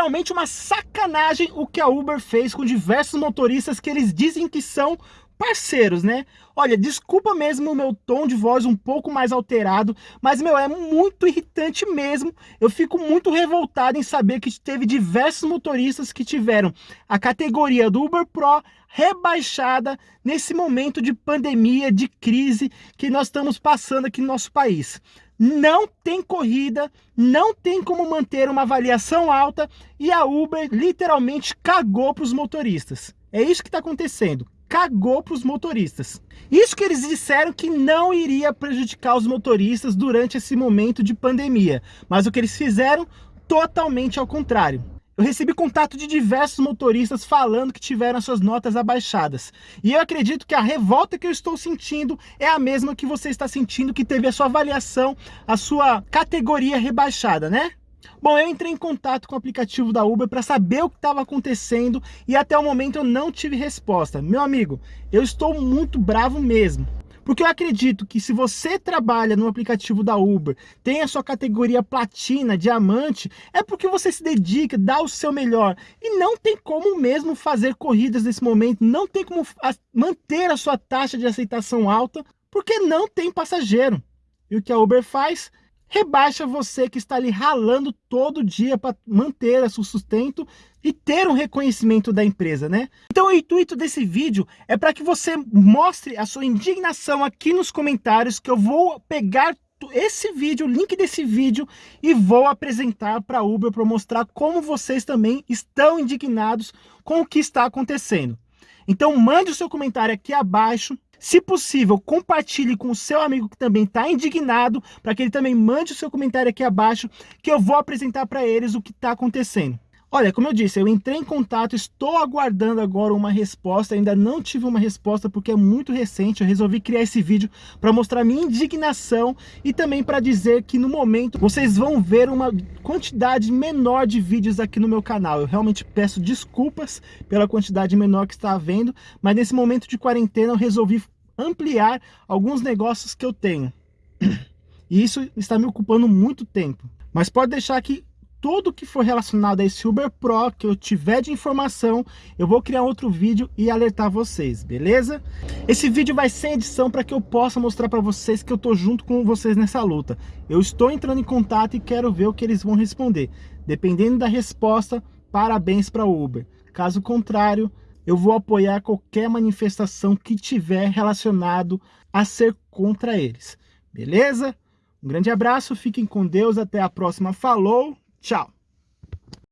literalmente uma sacanagem o que a Uber fez com diversos motoristas que eles dizem que são parceiros, né? Olha, desculpa mesmo o meu tom de voz um pouco mais alterado, mas, meu, é muito irritante mesmo. Eu fico muito revoltado em saber que teve diversos motoristas que tiveram a categoria do Uber Pro rebaixada nesse momento de pandemia, de crise que nós estamos passando aqui no nosso país. Não tem corrida, não tem como manter uma avaliação alta e a Uber literalmente cagou para os motoristas. É isso que está acontecendo cagou para os motoristas. Isso que eles disseram que não iria prejudicar os motoristas durante esse momento de pandemia, mas o que eles fizeram totalmente ao contrário. Eu recebi contato de diversos motoristas falando que tiveram suas notas abaixadas. E eu acredito que a revolta que eu estou sentindo é a mesma que você está sentindo que teve a sua avaliação, a sua categoria rebaixada, né? Bom, eu entrei em contato com o aplicativo da Uber para saber o que estava acontecendo e até o momento eu não tive resposta. Meu amigo, eu estou muito bravo mesmo. Porque eu acredito que se você trabalha no aplicativo da Uber, tem a sua categoria platina, diamante, é porque você se dedica, dá o seu melhor. E não tem como mesmo fazer corridas nesse momento, não tem como manter a sua taxa de aceitação alta, porque não tem passageiro. E o que a Uber faz? Rebaixa você que está ali ralando todo dia para manter seu sustento e ter um reconhecimento da empresa, né? Então o intuito desse vídeo é para que você mostre a sua indignação aqui nos comentários, que eu vou pegar esse vídeo, o link desse vídeo e vou apresentar para a Uber para mostrar como vocês também estão indignados com o que está acontecendo. Então mande o seu comentário aqui abaixo, se possível, compartilhe com o seu amigo que também está indignado, para que ele também mande o seu comentário aqui abaixo, que eu vou apresentar para eles o que está acontecendo. Olha, como eu disse, eu entrei em contato, estou aguardando agora uma resposta, ainda não tive uma resposta porque é muito recente, eu resolvi criar esse vídeo para mostrar minha indignação e também para dizer que no momento vocês vão ver uma quantidade menor de vídeos aqui no meu canal. Eu realmente peço desculpas pela quantidade menor que está havendo, mas nesse momento de quarentena eu resolvi ampliar alguns negócios que eu tenho. E isso está me ocupando muito tempo. Mas pode deixar que tudo que for relacionado a esse Uber Pro que eu tiver de informação, eu vou criar outro vídeo e alertar vocês, beleza? Esse vídeo vai sem edição para que eu possa mostrar para vocês que eu tô junto com vocês nessa luta. Eu estou entrando em contato e quero ver o que eles vão responder. Dependendo da resposta, parabéns para o Uber. Caso contrário, eu vou apoiar qualquer manifestação que tiver relacionado a ser contra eles. Beleza? Um grande abraço, fiquem com Deus, até a próxima. Falou, tchau!